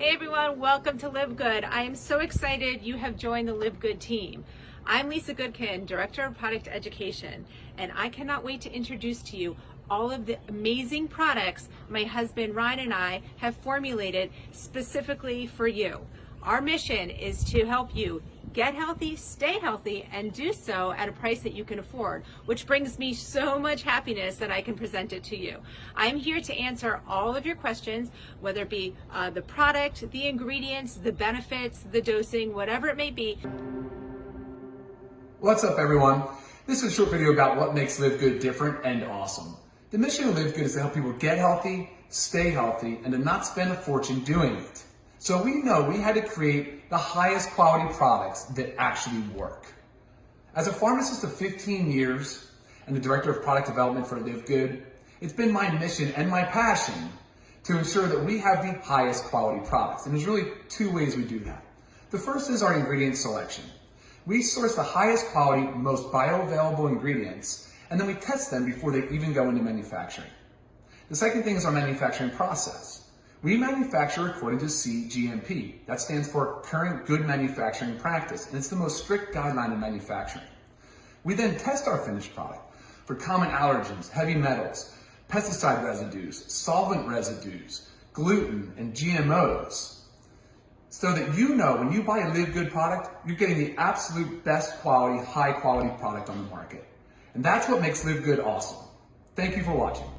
everyone. Welcome to Live Good. I am so excited you have joined the Live Good team. I'm Lisa Goodkin, Director of Product Education, and I cannot wait to introduce to you all of the amazing products my husband Ryan and I have formulated specifically for you. Our mission is to help you get healthy, stay healthy, and do so at a price that you can afford, which brings me so much happiness that I can present it to you. I'm here to answer all of your questions, whether it be uh, the product, the ingredients, the benefits, the dosing, whatever it may be. What's up everyone? This is a short video about what makes Live Good different and awesome. The mission of Live Good is to help people get healthy, stay healthy, and to not spend a fortune doing it. So we know we had to create the highest quality products that actually work. As a pharmacist of 15 years and the director of product development for Live Good, it's been my mission and my passion to ensure that we have the highest quality products. And there's really two ways we do that. The first is our ingredient selection. We source the highest quality, most bioavailable ingredients, and then we test them before they even go into manufacturing. The second thing is our manufacturing process. We manufacture according to CGMP. That stands for Current Good Manufacturing Practice, and it's the most strict guideline in manufacturing. We then test our finished product for common allergens, heavy metals, pesticide residues, solvent residues, gluten, and GMOs. So that you know when you buy a Live Good product, you're getting the absolute best quality, high quality product on the market. And that's what makes Live Good awesome. Thank you for watching.